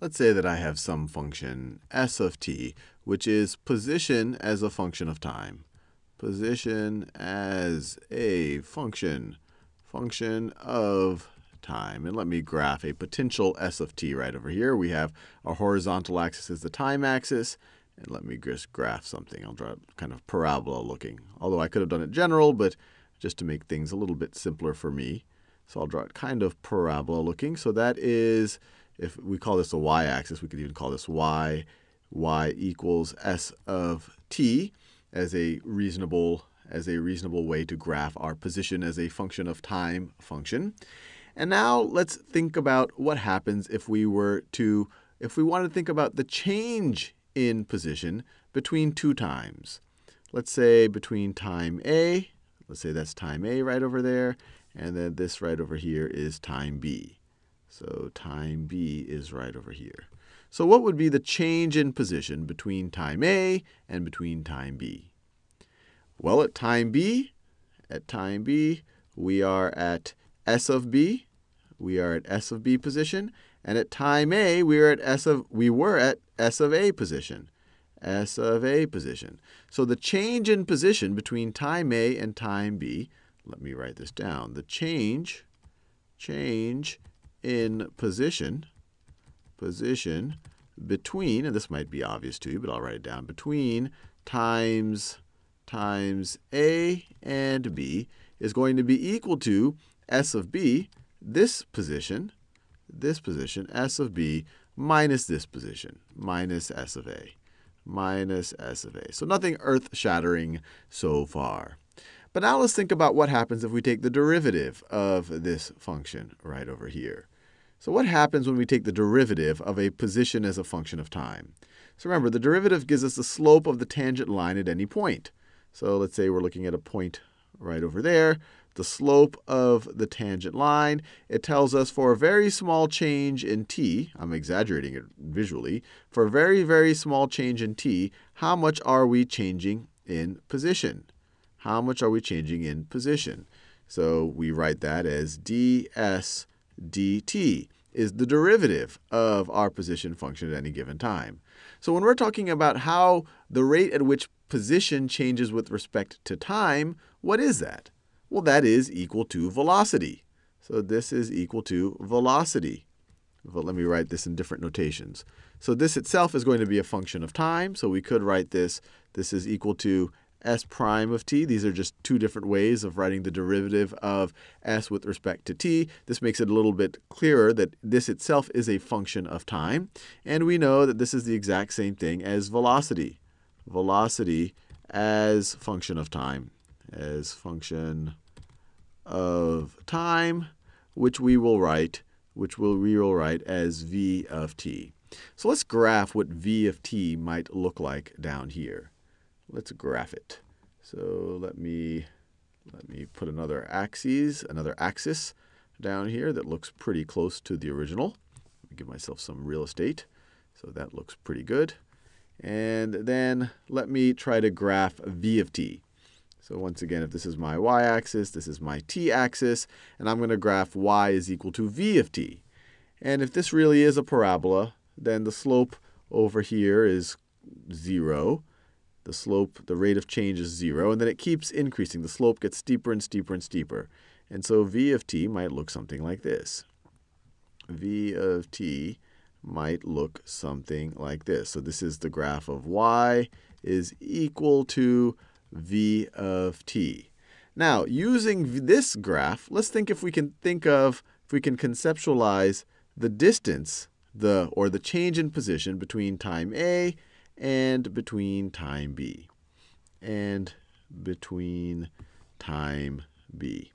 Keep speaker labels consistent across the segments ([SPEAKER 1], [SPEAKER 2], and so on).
[SPEAKER 1] let's say that I have some function s of t, which is position as a function of time. Position as a function, function of time. And let me graph a potential s of t right over here. We have our horizontal axis is the time axis. And let me just graph something. I'll draw kind of parabola looking. Although I could have done it general, but just to make things a little bit simpler for me. So I'll draw it kind of parabola looking. So that is, if we call this a y-axis, we could even call this y, y equals s of t as a reasonable as a reasonable way to graph our position as a function of time function. And now let's think about what happens if we were to, if we want to think about the change in position between two times. Let's say between time A, let's say that's time A right over there, and then this right over here is time B. So time B is right over here. So what would be the change in position between time A and between time B? Well, at time B, at time B, we are at S of B, we are at S of B position. And at time A, we are at S of we were at S of A position. S of A position. So the change in position between time A and time B, let me write this down. The change, change in position, position between, and this might be obvious to you, but I'll write it down, between times times A and B is going to be equal to S of B this position, this position, s of b, minus this position, minus s of a, minus s of a. So nothing earth-shattering so far. But now let's think about what happens if we take the derivative of this function right over here. So what happens when we take the derivative of a position as a function of time? So remember, the derivative gives us the slope of the tangent line at any point. So let's say we're looking at a point right over there the slope of the tangent line. It tells us for a very small change in t, I'm exaggerating it visually, for a very, very small change in t, how much are we changing in position? How much are we changing in position? So we write that as ds dt is the derivative of our position function at any given time. So when we're talking about how the rate at which position changes with respect to time, what is that? Well, that is equal to velocity. So this is equal to velocity. But let me write this in different notations. So this itself is going to be a function of time. So we could write this. This is equal to s prime of t. These are just two different ways of writing the derivative of s with respect to t. This makes it a little bit clearer that this itself is a function of time. And we know that this is the exact same thing as velocity. Velocity as function of time as function of time, which we will write, which we'll, we will write as v of t. So let's graph what v of t might look like down here. Let's graph it. So let me let me put another axis, another axis down here that looks pretty close to the original. give myself some real estate. So that looks pretty good. And then let me try to graph v of t. So once again, if this is my y-axis, this is my t-axis, and I'm going to graph y is equal to v of t. And if this really is a parabola, then the slope over here is 0. The slope, the rate of change is 0, and then it keeps increasing. The slope gets steeper and steeper and steeper. And so v of t might look something like this. v of t might look something like this. So this is the graph of y is equal to v of t. Now, using this graph, let's think if we can think of, if we can conceptualize the distance, the or the change in position between time A and between time B. And between time B.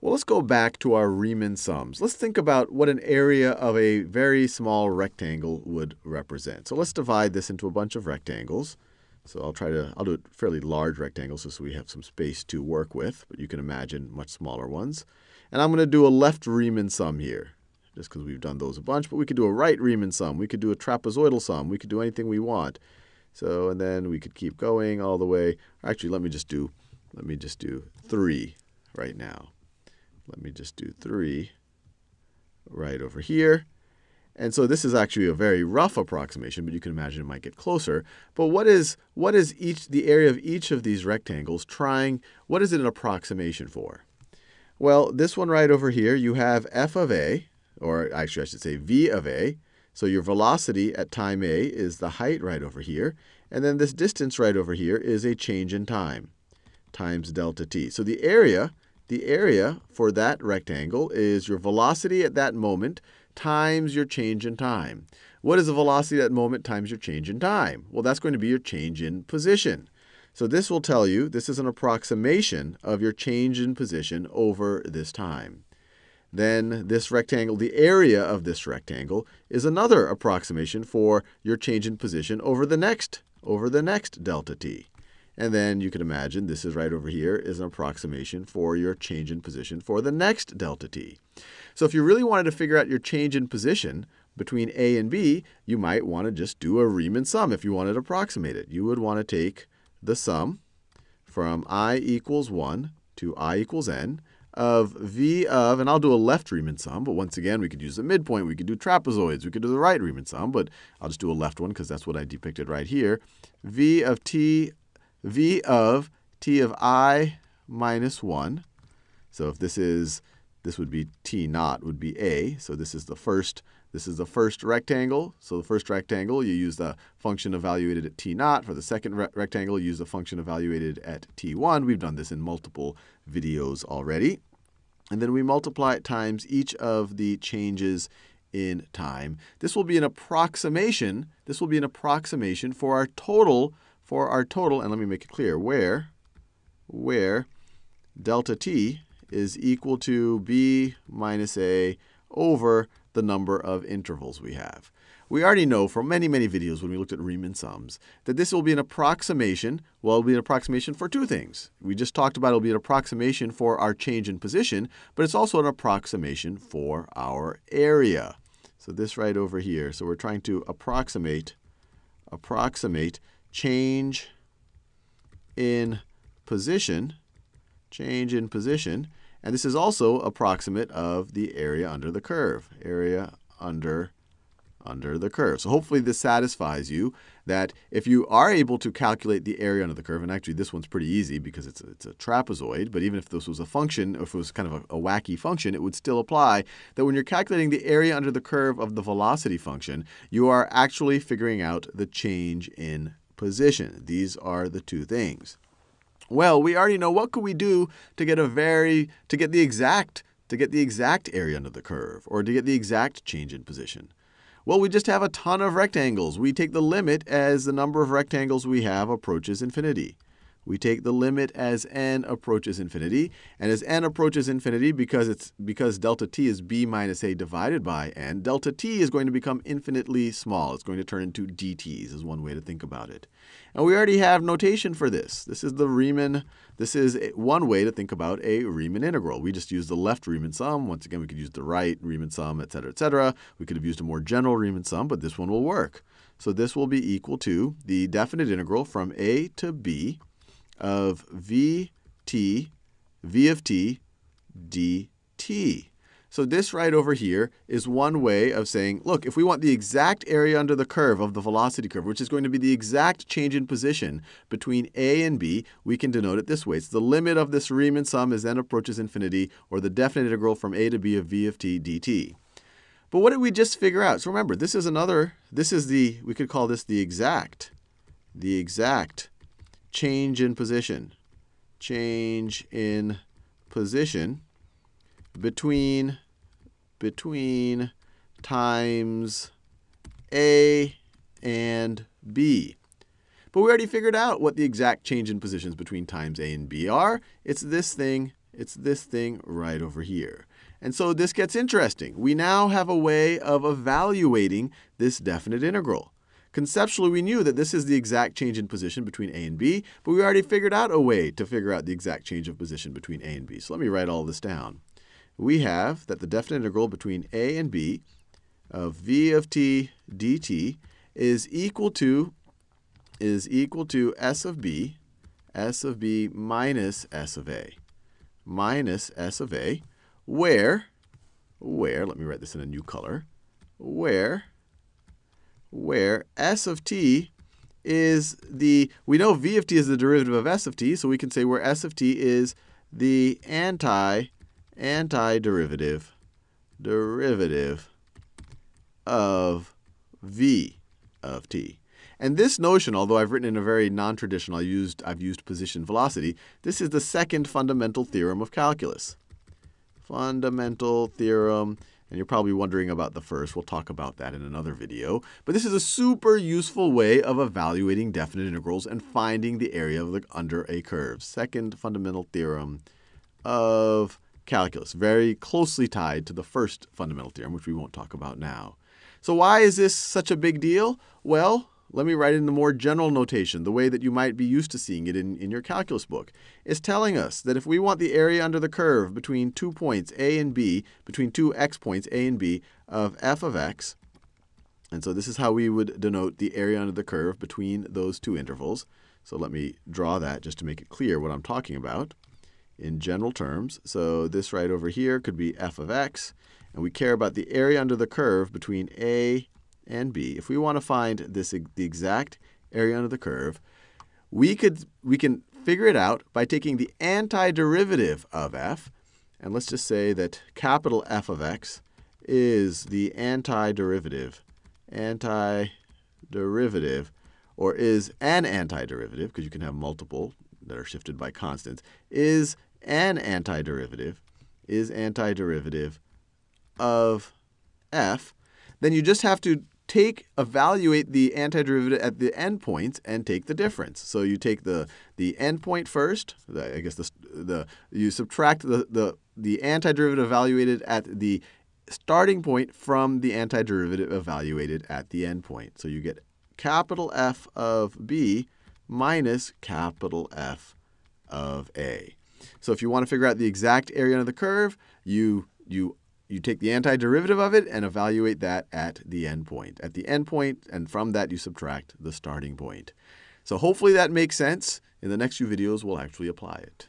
[SPEAKER 1] Well, let's go back to our Riemann sums. Let's think about what an area of a very small rectangle would represent. So let's divide this into a bunch of rectangles. So I'll try to, I'll do it fairly large rectangles so we have some space to work with, but you can imagine much smaller ones. And I'm going to do a left Riemann sum here, just because we've done those a bunch, but we could do a right Riemann sum. We could do a trapezoidal sum. We could do anything we want. So, and then we could keep going all the way. Actually, let me just do, let me just do 3 right now. Let me just do 3 right over here. And so this is actually a very rough approximation, but you can imagine it might get closer. But what is, what is each, the area of each of these rectangles trying, what is it an approximation for? Well, this one right over here, you have f of a, or actually I should say v of a. So your velocity at time a is the height right over here. And then this distance right over here is a change in time times delta t. So the area, the area for that rectangle is your velocity at that moment times your change in time. What is the velocity at that moment times your change in time? Well, that's going to be your change in position. So this will tell you, this is an approximation of your change in position over this time. Then this rectangle, the area of this rectangle, is another approximation for your change in position over the next, over the next delta t. And then you can imagine this is right over here is an approximation for your change in position for the next delta t. So if you really wanted to figure out your change in position between A and B, you might want to just do a Riemann sum if you wanted to approximate it. You would want to take the sum from i equals 1 to i equals n of v of, and I'll do a left Riemann sum, but once again, we could use the midpoint, we could do trapezoids, we could do the right Riemann sum, but I'll just do a left one because that's what I depicted right here. v of t, v of t of i minus 1. So if this is this would be T naught would be A. So this is the first this is the first rectangle. So the first rectangle, you use the function evaluated at T naught. For the second re rectangle, you use the function evaluated at T1. We've done this in multiple videos already. And then we multiply it times each of the changes in time. This will be an approximation. This will be an approximation for our total, for our total, and let me make it clear, where, where delta t is equal to b minus a over the number of intervals we have. We already know from many, many videos when we looked at Riemann sums that this will be an approximation. Well, it'll be an approximation for two things. We just talked about it'll be an approximation for our change in position, but it's also an approximation for our area. So this right over here. So we're trying to approximate, approximate change in position, change in position and this is also approximate of the area under the curve, area under under the curve. So hopefully this satisfies you that if you are able to calculate the area under the curve, and actually this one's pretty easy because it's a, it's a trapezoid, but even if this was a function, if it was kind of a, a wacky function, it would still apply that when you're calculating the area under the curve of the velocity function, you are actually figuring out the change in position. These are the two things. Well, we already know what could we do to get a very to get the exact to get the exact area under the curve or to get the exact change in position. Well, we just have a ton of rectangles. We take the limit as the number of rectangles we have approaches infinity we take the limit as n approaches infinity. And as n approaches infinity, because, it's, because delta t is b minus a divided by n, delta t is going to become infinitely small. It's going to turn into dt's is one way to think about it. And we already have notation for this. This is the Riemann. This is one way to think about a Riemann integral. We just use the left Riemann sum. Once again, we could use the right Riemann sum, et cetera, et cetera. We could have used a more general Riemann sum, but this one will work. So this will be equal to the definite integral from a to b of vt, v of t, dt. So this right over here is one way of saying, look, if we want the exact area under the curve of the velocity curve, which is going to be the exact change in position between a and b, we can denote it this way. It's the limit of this Riemann sum as n approaches infinity, or the definite integral from a to b of v of t dt. But what did we just figure out? So remember, this is another, this is the, we could call this the exact, the exact change in position. Change in position between, between times A and B. But we already figured out what the exact change in positions between times A and B are. It's this thing, it's this thing right over here. And so this gets interesting. We now have a way of evaluating this definite integral. Conceptually, we knew that this is the exact change in position between a and b, but we already figured out a way to figure out the exact change of position between a and b. So let me write all this down. We have that the definite integral between a and b of v of t dt is equal to is equal to s of b, s of b minus s of a, minus s of a, where, where, let me write this in a new color, where, where s of t is the, we know v of t is the derivative of s of t, so we can say where s of t is the anti, antiderivative, derivative of v of t. And this notion, although I've written in a very non-traditional, I used, I've used position velocity, this is the second fundamental theorem of calculus. Fundamental theorem and you're probably wondering about the first. We'll talk about that in another video. But this is a super useful way of evaluating definite integrals and finding the area of the, under a curve. Second fundamental theorem of calculus, very closely tied to the first fundamental theorem, which we won't talk about now. So why is this such a big deal? Well, let me write in the more general notation, the way that you might be used to seeing it in, in your calculus book. It's telling us that if we want the area under the curve between two points a and b, between two x points a and b of f of x, and so this is how we would denote the area under the curve between those two intervals. So let me draw that just to make it clear what I'm talking about in general terms. So this right over here could be f of x, and we care about the area under the curve between a and b, if we want to find this the exact area under the curve, we could we can figure it out by taking the antiderivative of f, and let's just say that capital F of x is the antiderivative, antiderivative, or is an antiderivative, because you can have multiple that are shifted by constants, is an antiderivative, is antiderivative of f, then you just have to take evaluate the antiderivative at the endpoints and take the difference. So you take the the endpoint first. The, I guess the the you subtract the the the antiderivative evaluated at the starting point from the antiderivative evaluated at the endpoint. So you get capital F of b minus capital F of a. So if you want to figure out the exact area under the curve, you you you take the antiderivative of it and evaluate that at the endpoint. At the endpoint, and from that you subtract the starting point. So hopefully that makes sense. In the next few videos, we'll actually apply it.